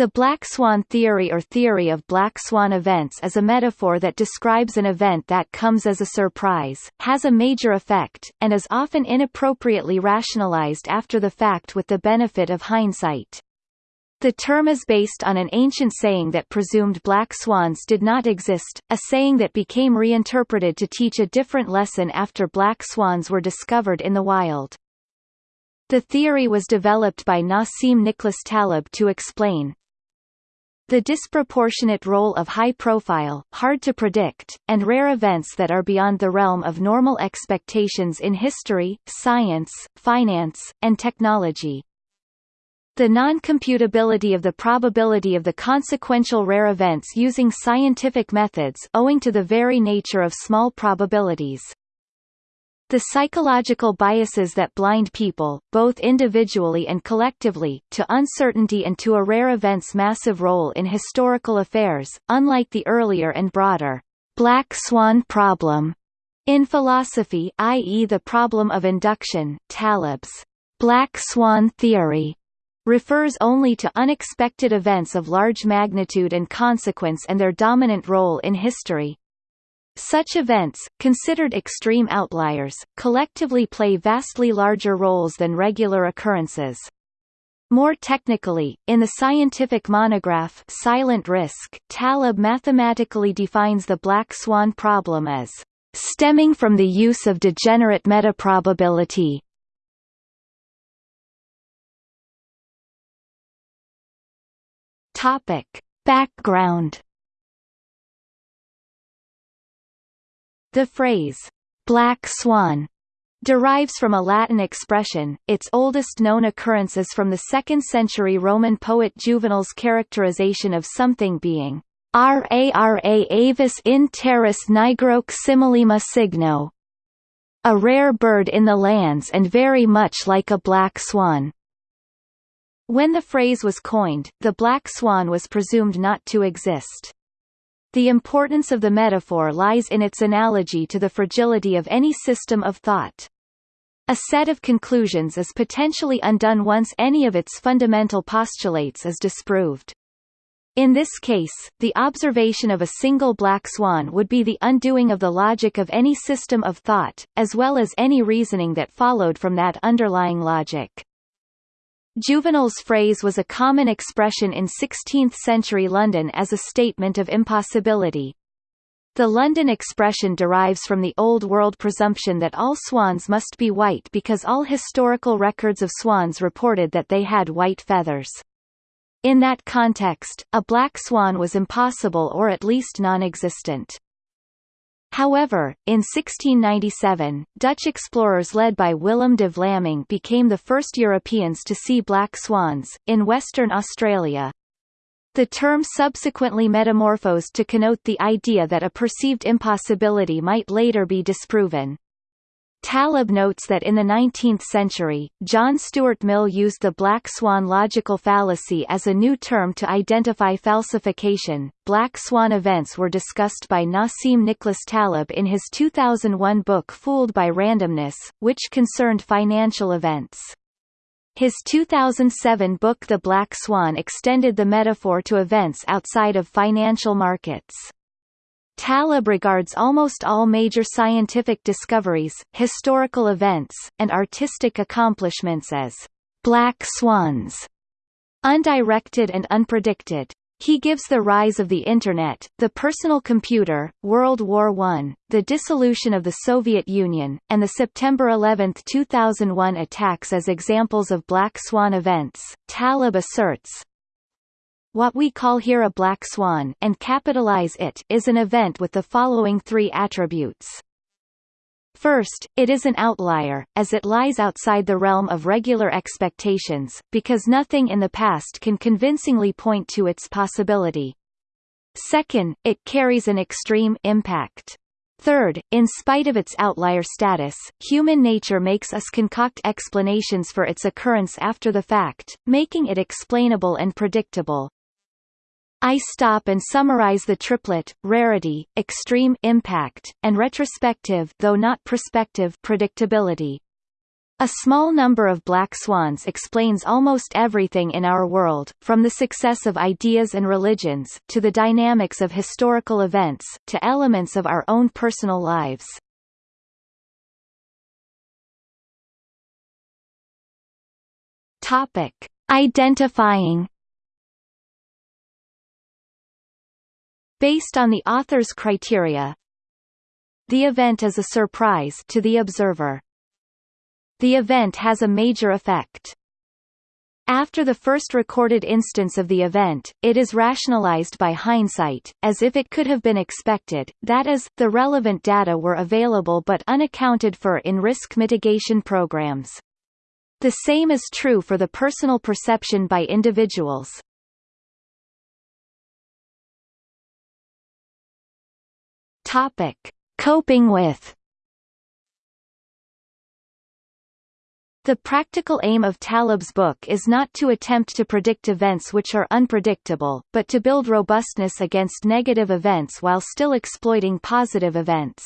The black swan theory or theory of black swan events is a metaphor that describes an event that comes as a surprise, has a major effect, and is often inappropriately rationalized after the fact with the benefit of hindsight. The term is based on an ancient saying that presumed black swans did not exist, a saying that became reinterpreted to teach a different lesson after black swans were discovered in the wild. The theory was developed by Nassim Nicholas Taleb to explain, the disproportionate role of high-profile, hard-to-predict, and rare events that are beyond the realm of normal expectations in history, science, finance, and technology. The non-computability of the probability of the consequential rare events using scientific methods owing to the very nature of small probabilities. The psychological biases that blind people, both individually and collectively, to uncertainty and to a rare event's massive role in historical affairs, unlike the earlier and broader black swan problem in philosophy i.e. the problem of induction Taleb's black swan theory refers only to unexpected events of large magnitude and consequence and their dominant role in history, such events, considered extreme outliers, collectively play vastly larger roles than regular occurrences. More technically, in the scientific monograph Silent Risk, Taleb mathematically defines the black swan problem as stemming from the use of degenerate metaprobability. Topic: Background The phrase, black swan, derives from a Latin expression, its oldest known occurrence is from the 2nd century Roman poet Juvenal's characterization of something being rara avis in terris nigroque simillima cygno, a rare bird in the lands and very much like a black swan. When the phrase was coined, the black swan was presumed not to exist. The importance of the metaphor lies in its analogy to the fragility of any system of thought. A set of conclusions is potentially undone once any of its fundamental postulates is disproved. In this case, the observation of a single black swan would be the undoing of the logic of any system of thought, as well as any reasoning that followed from that underlying logic. Juvenal's phrase was a common expression in 16th-century London as a statement of impossibility. The London expression derives from the Old World presumption that all swans must be white because all historical records of swans reported that they had white feathers. In that context, a black swan was impossible or at least non-existent. However, in 1697, Dutch explorers led by Willem de Vlaming became the first Europeans to see black swans, in Western Australia. The term subsequently metamorphosed to connote the idea that a perceived impossibility might later be disproven. Taleb notes that in the 19th century, John Stuart Mill used the black swan logical fallacy as a new term to identify falsification. Black swan events were discussed by Nassim Nicholas Taleb in his 2001 book Fooled by Randomness, which concerned financial events. His 2007 book The Black Swan extended the metaphor to events outside of financial markets. Taleb regards almost all major scientific discoveries, historical events, and artistic accomplishments as black swans, undirected and unpredicted. He gives the rise of the Internet, the personal computer, World War I, the dissolution of the Soviet Union, and the September 11, 2001 attacks as examples of black swan events. Taleb asserts, what we call here a black swan and capitalize it is an event with the following three attributes. First, it is an outlier, as it lies outside the realm of regular expectations, because nothing in the past can convincingly point to its possibility. Second, it carries an extreme impact. Third, in spite of its outlier status, human nature makes us concoct explanations for its occurrence after the fact, making it explainable and predictable. I stop and summarize the triplet, rarity, extreme impact, and retrospective though not prospective predictability. A small number of black swans explains almost everything in our world, from the success of ideas and religions, to the dynamics of historical events, to elements of our own personal lives. Topic. Identifying Based on the author's criteria, the event is a surprise to the observer. The event has a major effect. After the first recorded instance of the event, it is rationalized by hindsight, as if it could have been expected, that is, the relevant data were available but unaccounted for in risk mitigation programs. The same is true for the personal perception by individuals. Topic. Coping with The practical aim of Taleb's book is not to attempt to predict events which are unpredictable, but to build robustness against negative events while still exploiting positive events.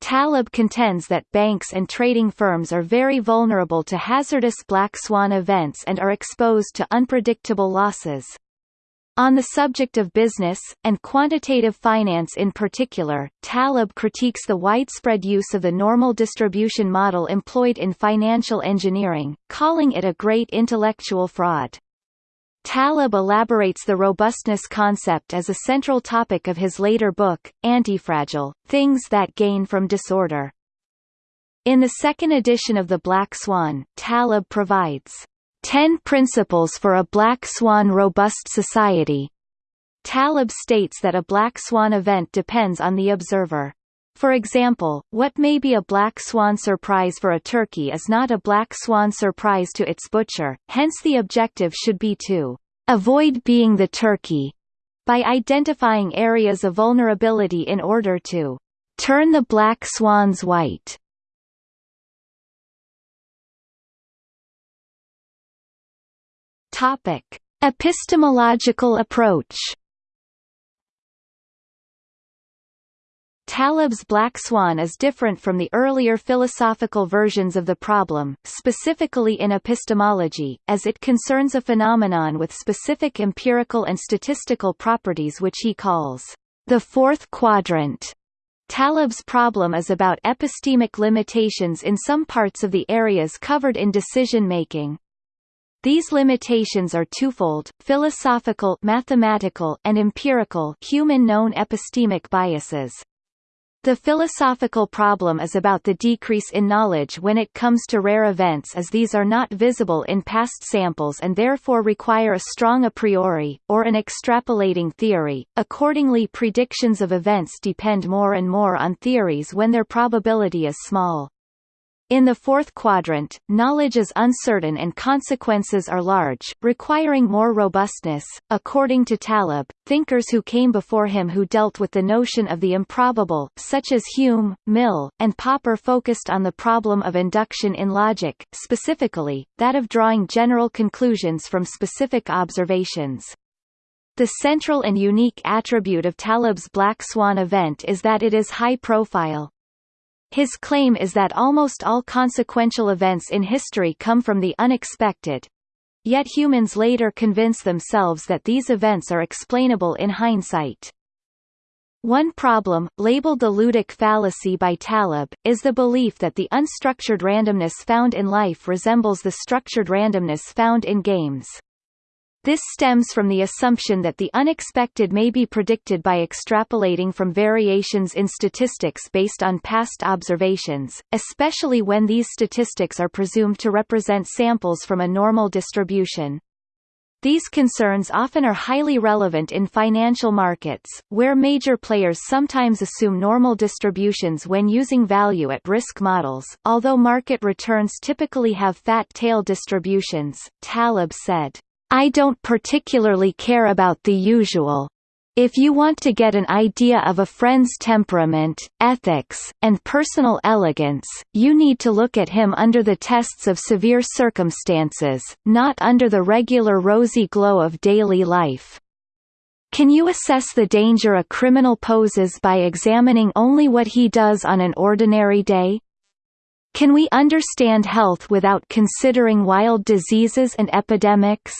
Taleb contends that banks and trading firms are very vulnerable to hazardous black swan events and are exposed to unpredictable losses. On the subject of business, and quantitative finance in particular, Taleb critiques the widespread use of the normal distribution model employed in financial engineering, calling it a great intellectual fraud. Taleb elaborates the robustness concept as a central topic of his later book, Antifragile, Things That Gain from Disorder. In the second edition of The Black Swan, Taleb provides 10 Principles for a Black Swan Robust Society. Taleb states that a black swan event depends on the observer. For example, what may be a black swan surprise for a turkey is not a black swan surprise to its butcher, hence the objective should be to avoid being the turkey by identifying areas of vulnerability in order to turn the black swans white. Topic: Epistemological approach. Taleb's Black Swan is different from the earlier philosophical versions of the problem, specifically in epistemology, as it concerns a phenomenon with specific empirical and statistical properties which he calls the fourth quadrant. Taleb's problem is about epistemic limitations in some parts of the areas covered in decision-making. These limitations are twofold, philosophical mathematical and empirical human known epistemic biases. The philosophical problem is about the decrease in knowledge when it comes to rare events as these are not visible in past samples and therefore require a strong a priori, or an extrapolating theory. Accordingly predictions of events depend more and more on theories when their probability is small. In the fourth quadrant, knowledge is uncertain and consequences are large, requiring more robustness. According to Taleb, thinkers who came before him who dealt with the notion of the improbable, such as Hume, Mill, and Popper focused on the problem of induction in logic, specifically, that of drawing general conclusions from specific observations. The central and unique attribute of Taleb's Black Swan event is that it is high profile, his claim is that almost all consequential events in history come from the unexpected. Yet humans later convince themselves that these events are explainable in hindsight. One problem, labeled the ludic fallacy by Taleb, is the belief that the unstructured randomness found in life resembles the structured randomness found in games. This stems from the assumption that the unexpected may be predicted by extrapolating from variations in statistics based on past observations, especially when these statistics are presumed to represent samples from a normal distribution. These concerns often are highly relevant in financial markets, where major players sometimes assume normal distributions when using value at risk models. Although market returns typically have fat tail distributions, Taleb said, I don't particularly care about the usual. If you want to get an idea of a friend's temperament, ethics, and personal elegance, you need to look at him under the tests of severe circumstances, not under the regular rosy glow of daily life. Can you assess the danger a criminal poses by examining only what he does on an ordinary day? Can we understand health without considering wild diseases and epidemics?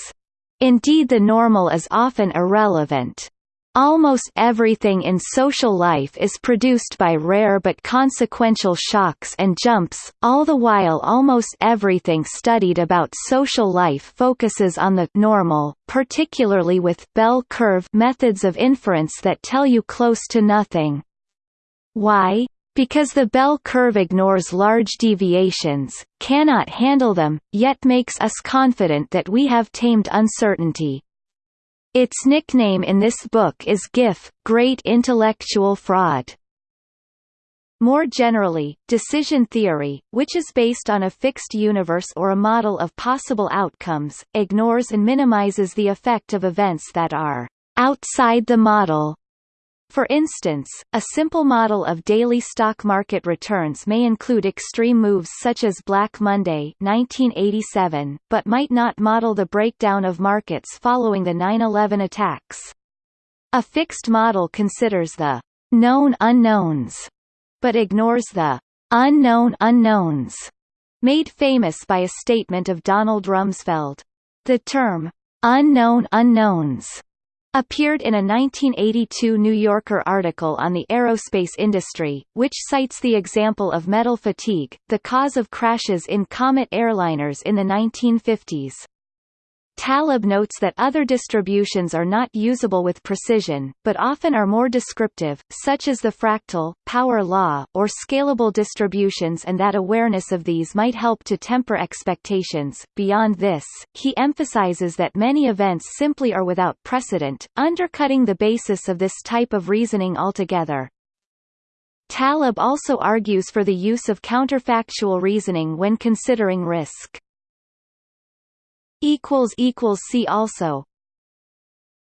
Indeed the normal is often irrelevant. Almost everything in social life is produced by rare but consequential shocks and jumps, all the while almost everything studied about social life focuses on the normal, particularly with bell curve methods of inference that tell you close to nothing. Why? Because the bell curve ignores large deviations, cannot handle them, yet makes us confident that we have tamed uncertainty. Its nickname in this book is GIF, Great Intellectual Fraud. More generally, decision theory, which is based on a fixed universe or a model of possible outcomes, ignores and minimizes the effect of events that are outside the model for instance, a simple model of daily stock market returns may include extreme moves such as Black Monday 1987, but might not model the breakdown of markets following the 9-11 attacks. A fixed model considers the known unknowns, but ignores the unknown unknowns, made famous by a statement of Donald Rumsfeld. The term unknown unknowns appeared in a 1982 New Yorker article on the aerospace industry, which cites the example of metal fatigue, the cause of crashes in Comet airliners in the 1950s. Taleb notes that other distributions are not usable with precision, but often are more descriptive, such as the fractal, power law, or scalable distributions and that awareness of these might help to temper expectations. Beyond this, he emphasizes that many events simply are without precedent, undercutting the basis of this type of reasoning altogether. Taleb also argues for the use of counterfactual reasoning when considering risk. See also